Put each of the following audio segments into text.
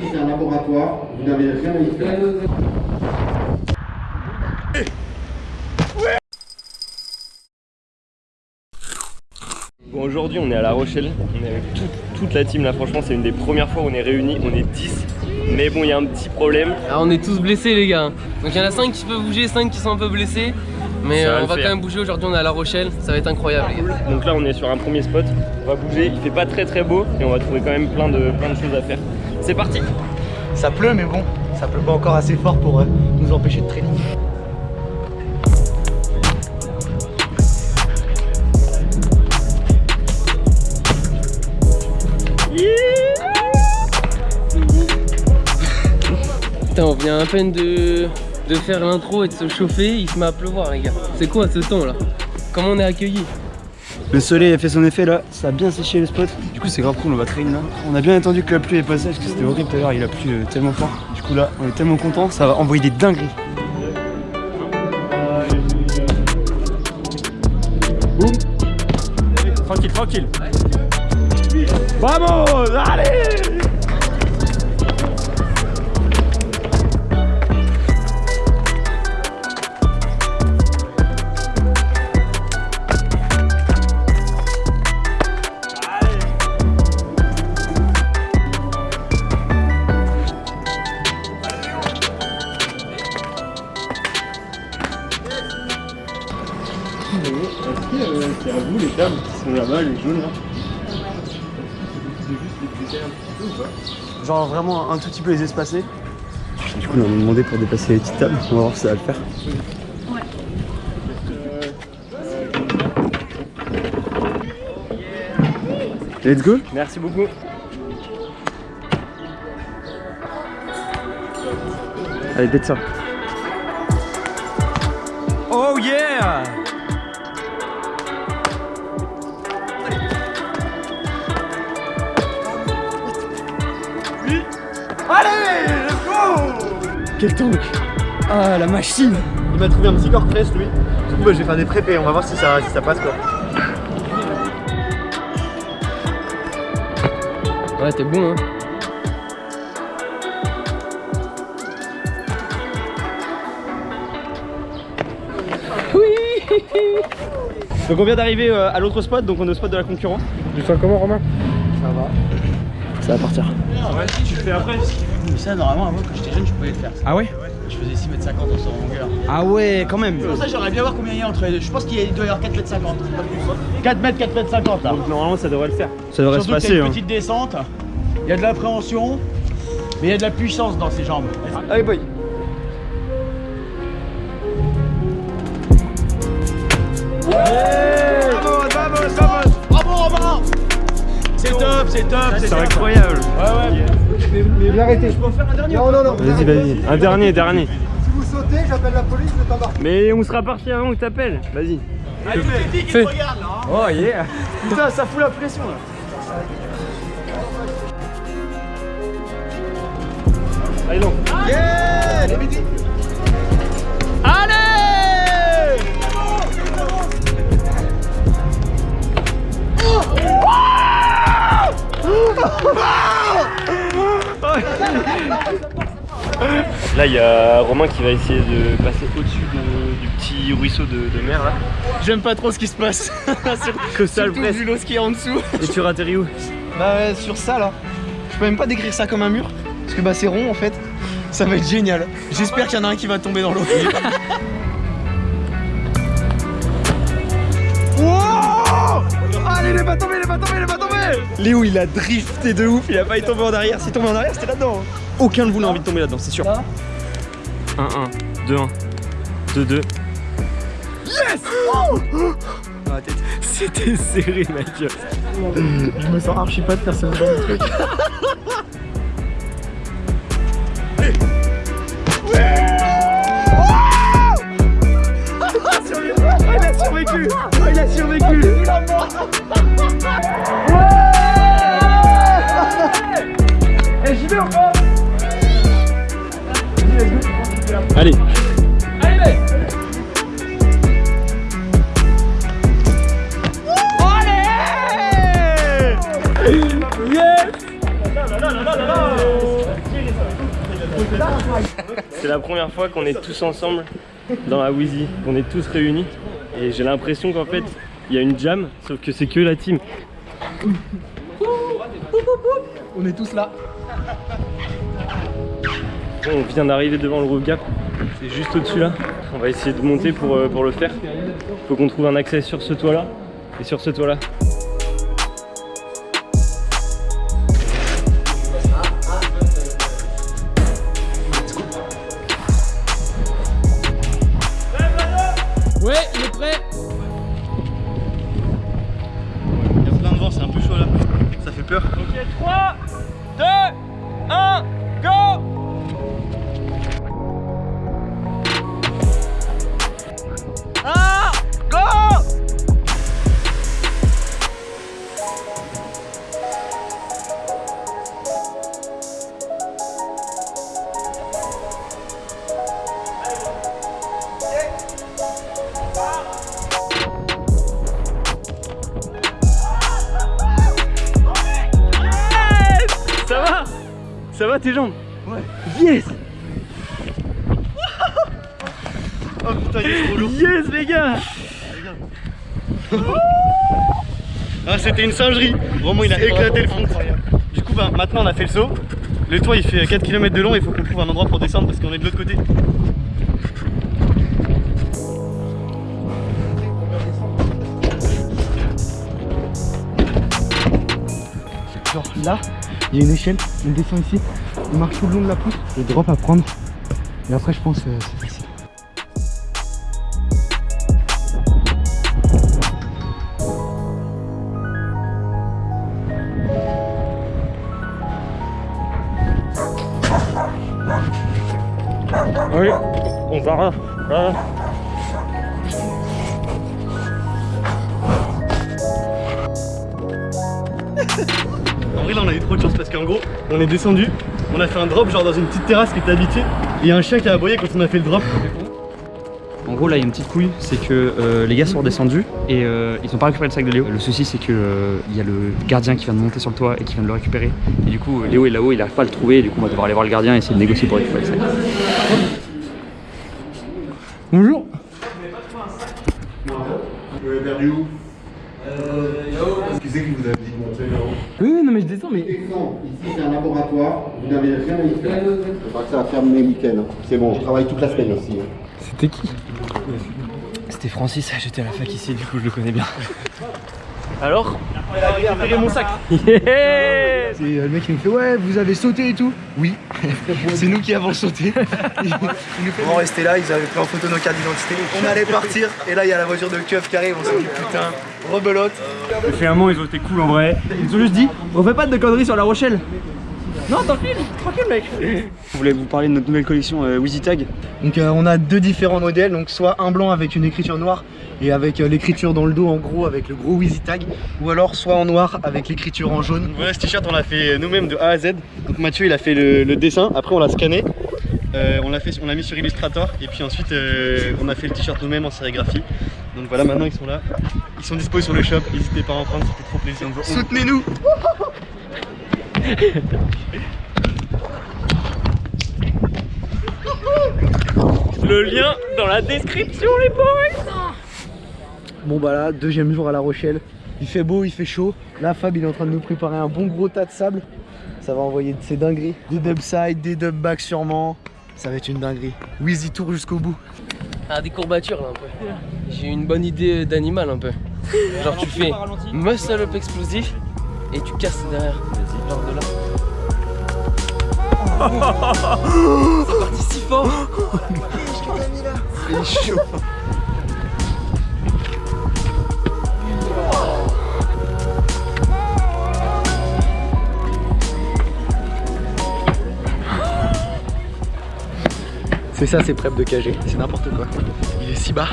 Ici, c'est un laboratoire. Vous n'avez rien à y faire. Bon aujourd'hui on est à La Rochelle, on est avec toute, toute la team là franchement c'est une des premières fois où on est réunis, on est 10 mais bon il y a un petit problème Ah, on est tous blessés les gars. Donc il y en a 5 qui peuvent bouger, 5 qui sont un peu blessés. Mais va euh, on va faire. quand même bouger aujourd'hui, on est à La Rochelle, ça va être incroyable les gars. Donc là on est sur un premier spot, on va bouger, il fait pas très très beau et on va trouver quand même plein de, plein de choses à faire. C'est parti Ça pleut, mais bon, ça pleut pas encore assez fort pour euh, nous empêcher de traîner. Putain, on vient à peine de, de faire l'intro et de se chauffer, il se met à pleuvoir les gars. C'est quoi ce temps là? Comment on est accueillis? Le soleil a fait son effet là, ça a bien séché le spot. Du coup, c'est grave cool, on va traîner là. On a bien attendu que la pluie ait passé parce que c'était horrible tout à l'heure, il a plu euh, tellement fort. Du coup, là, on est tellement content, ça va envoyer des dingueries. Tranquille, tranquille Vamos Allez Qui sont là-bas, les jaunes là Genre vraiment un tout petit peu les espacer. Du coup, on m'a demandé pour dépasser les petites tables, on va voir si ça va le faire. Let's go Merci beaucoup Allez, peut-être ça. Oh yeah Quel tank Ah, la machine Il m'a trouvé un petit corps presse, lui. Du coup, bah, je vais faire des prépés. On va voir si ça, si ça passe, quoi. Ouais, t'es bon hein. Donc on vient d'arriver euh, à l'autre spot, donc on est au spot de la concurrence. Tu sens comment, Romain? Ça va partir. Tu le fais après Mais ça, normalement, avant, quand j'étais jeune, je pouvais le faire. Ah ouais Je faisais 6 mètres 50 en son longueur. Ah ouais, quand même Pour ça, j'aimerais bien voir combien il y a entre les deux. Je pense qu'il doit y avoir 4 mètres 50. pas plus. 4 mètres, 4 mètres 50 là. Donc normalement ça devrait le faire. Ça devrait Surtout se qu'il y passer. a une Hein. petite descente. Il y a de l'appréhension. Mais il y a de la puissance dans ses jambes. Allez, boy Vamos, vamos, vamos Bravo Romain C'est top, c'est top, c'est incroyable Ouais, ouais. Mais arrêtez. Je peux en faire un dernier Non, non, non. Vas-y, vas-y. Un dernier, dernier. Si vous sautez, j'appelle la police, je t'embarque. Mais on sera parti avant que t'appelles. Vas-y. Allez, qui te là. hein. Oh yeah Putain, ça fout la pression là Allez donc. Yeah Les midi. Là, il y a Romain qui va essayer de passer au-dessus de- du petit ruisseau de, de mer là. J'aime pas trop ce qui se passe. Que ça le presse. vu l'eau qui est en dessous. Et tu atterris où? Bah ouais, sur ça là, je peux même pas décrire ça comme un mur, parce que bah c'est rond en fait. Ça va être génial. J'espère qu'il y en a un qui va tomber dans l'eau. Allez, il est pas tombé, il est pas tombé, il est pas tombé Léo, il a drifté de ouf, il a pas tombé en arrière. S'il tombait en arrière, c'était là-dedans. hein. Aucun de vous n'a envie de tomber là-dedans, c'est sûr. 1-1, 2-1, 2-2. Ah, tête. C'était serré, mec. Je me sens archi pas de faire ce genre de truc. Il a survécu. Il a survécu Allez. C'est la première fois qu'on est tous ensemble dans la Wheezy, qu'on est tous réunis. Et j'ai l'impression qu'en fait, il y a une jam, sauf que c'est que la team. On est tous là. On vient d'arriver devant le roof gap, c'est juste au-dessus là. On va essayer de monter pour, euh, pour le faire. Faut qu'on trouve un accès sur ce toit là et sur ce toit là. Ça va tes jambes Ouais. Yes Oh putain, il est trop lourd. Yes les gars Ah, c'était une singerie. Vraiment, il a éclaté le fond. Du coup, bah, maintenant, on a fait le saut. Le toit, il fait 4 km de long. Il faut qu'on trouve un endroit pour descendre parce qu'on est de l'autre côté. Genre là, il y a une échelle. On descend ici. On marche tout le long de la pousse. Le drop à prendre. Et après, je pense que c'est facile. Oui, on va là. En vrai là on a eu trop de chance parce qu'en gros on est descendu, on a fait un drop genre dans une petite terrasse qui était habitée et il y a un chien qui a aboyé quand on a fait le drop. En gros là il y a une petite couille, c'est que euh, les gars sont redescendus et euh, ils ont pas récupéré le sac de Léo. Le souci c'est que euh, il y a le gardien qui vient de monter sur le toit et qui vient de le récupérer. Et du coup Léo est là-haut, il arrive pas à le trouver et du coup on va devoir aller voir le gardien et essayer de négocier pour récupérer le sac. Bonjour Vous avez perdu où Qui c'est qui vous a dit de monter là-haut Oui non mais je descends mais... Descends, ici c'est un laboratoire, vous n'avez rien à y faire. Je crois que ça va fermer les week-ends. hein. C'est bon, je travaille toute la semaine aussi. hein. C'était qui? C'était Francis, j'étais à la fac ici, du coup je le connais bien. Alors? On a récupéré mon sac Yeah C'est euh, le mec qui me fait ouais vous avez sauté et tout. Oui. C'est nous qui avons sauté. On restait là, ils avaient pris en photo nos cartes d'identité. On allait partir et là il y a la voiture de keuf qui arrive On s'est dit putain rebelote. Finalement ils ont été cool en vrai. Ils ont juste dit on fait pas de conneries sur la Rochelle Non tranquille, tranquille mec Je voulais vous parler de notre nouvelle collection euh, Wheezy Tag. Donc euh, on a deux différents modèles, donc soit un blanc avec une écriture noire et avec euh, l'écriture dans le dos en gros avec le gros Wheezy Tag, ou alors soit en noir avec l'écriture en jaune. Voilà ce t-shirt on l'a fait nous-mêmes de A à Z. Donc Mathieu il a fait le, le dessin, après on l'a scanné, euh, on l'a fait, on l'a mis sur Illustrator et puis ensuite euh, on a fait le t-shirt nous-mêmes en sérigraphie. Donc voilà maintenant ils sont là, ils sont dispo sur le shop, n'hésitez pas à en prendre, c'était trop plaisir. Soutenez-nous Le lien dans la description les boys Bon bah là, deuxième jour à La Rochelle. Il fait beau, il fait chaud. Là, Fab, il est en train de nous préparer un bon gros tas de sable. Ça va envoyer de ces dingueries. Des dub side, des dub back sûrement. Ça va être une dinguerie. Wheezy tour jusqu'au bout. Ah, des courbatures là un peu. J'ai une bonne idée d'animal un peu. Genre tu fais muscle up explosif et tu casses derrière. Genre de là. C'est parti si fort Il est chaud. C'est ça, c'est prep de KG. C'est n'importe quoi. Il est si bas.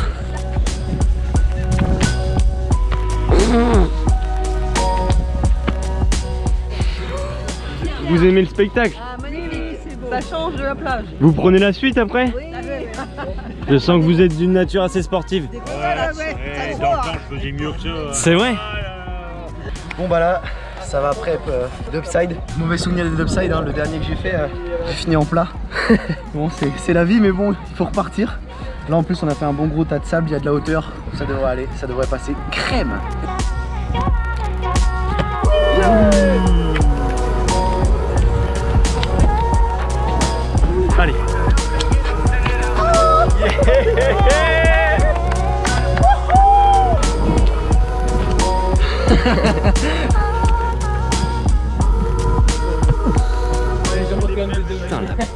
Vous aimez le spectacle Ah, magnifique, c'est beau. Ça change de la plage. Vous prenez la suite après Oui, Je sens que vous êtes d'une nature assez sportive. ouais, ouais, t'as le droit. C'est vrai Bon bah là, ça va prep euh, d'upside. Mauvais souvenir des upside, hein, le dernier que j'ai fait, euh, j'ai fini en plat. bon, c'est c'est la vie, mais bon, il faut repartir. Là en plus, on a fait un bon gros tas de sable, il y a de la hauteur, ça devrait aller, ça devrait passer crème.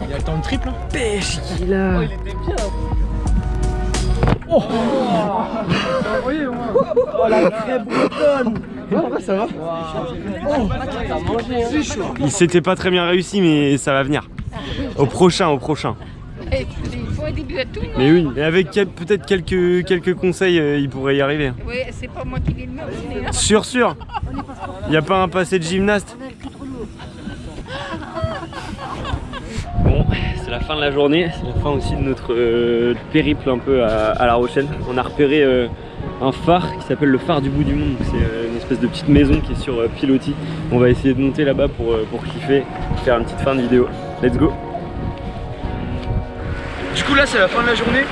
Il y a le temps de triple. Pêche qu'il a. il était bien. ça va mangé, hein. Il s'était pas très bien réussi, mais ça va venir. Au prochain, au prochain. Il. Mais oui, et avec quel- peut-être quelques, quelques conseils, euh, il pourrait y arriver. Oui, c'est pas moi qui vais le mener. Hein. Sûr, sûr. Y a pas un passé de gymnaste Bon, c'est la fin de la journée, c'est la fin aussi de notre euh, périple un peu à, à La Rochelle. On a repéré euh, un phare qui s'appelle le phare du bout du monde. C'est euh, une espèce de petite maison qui est sur euh, pilotis. On va essayer de monter là-bas pour, euh, pour kiffer, faire une petite fin de vidéo. Let's go coup là c'est la fin de la journée.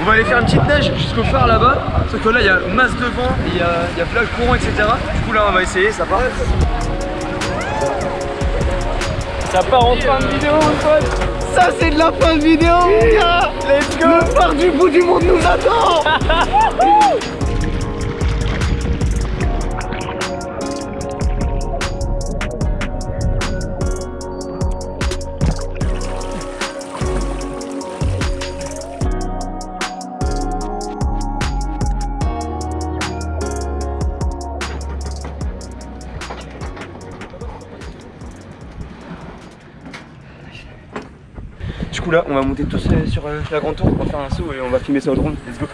On va aller faire une petite neige jusqu'au phare là-bas. Sauf que là il y a masse de vent, et il y a, il y a plein de courant etc. Du coup là on va essayer, ça part. Ça part en fin de vidéo mon pote Ça c'est de la fin de vidéo mon gars Let's go Le phare du bout du monde nous attend là on va monter tous euh, sur euh, la grande tour, on va faire un saut et on va filmer ça au drone. Let's go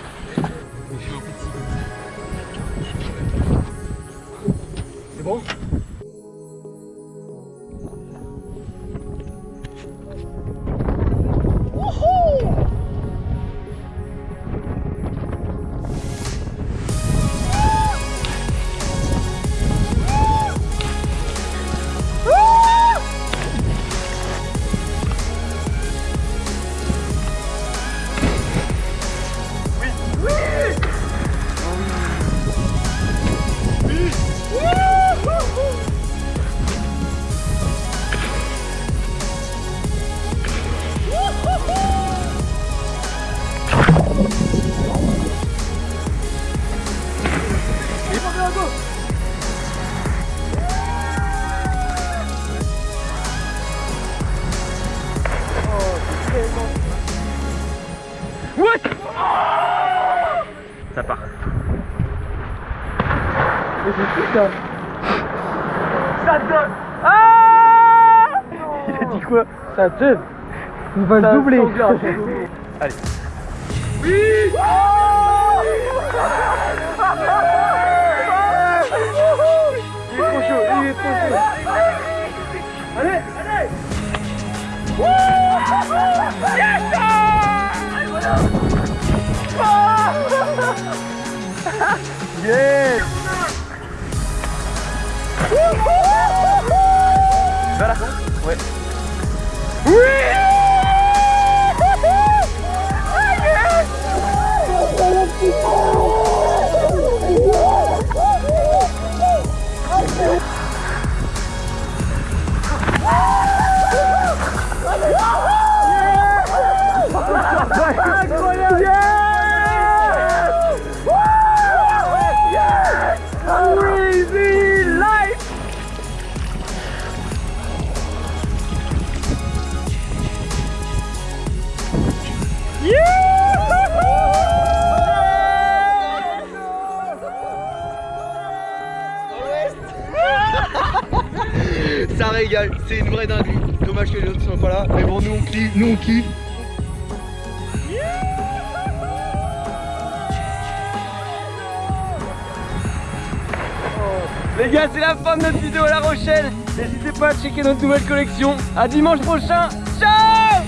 Il a dit quoi Ça donne On va se doubler. Allez. Il est trop chaud, il est trop chaud. Allez Yes Voilà Ouais Ça nous. Les gars, c'est la fin de notre vidéo à La Rochelle. N'hésitez pas à checker notre nouvelle collection. À dimanche prochain. Ciao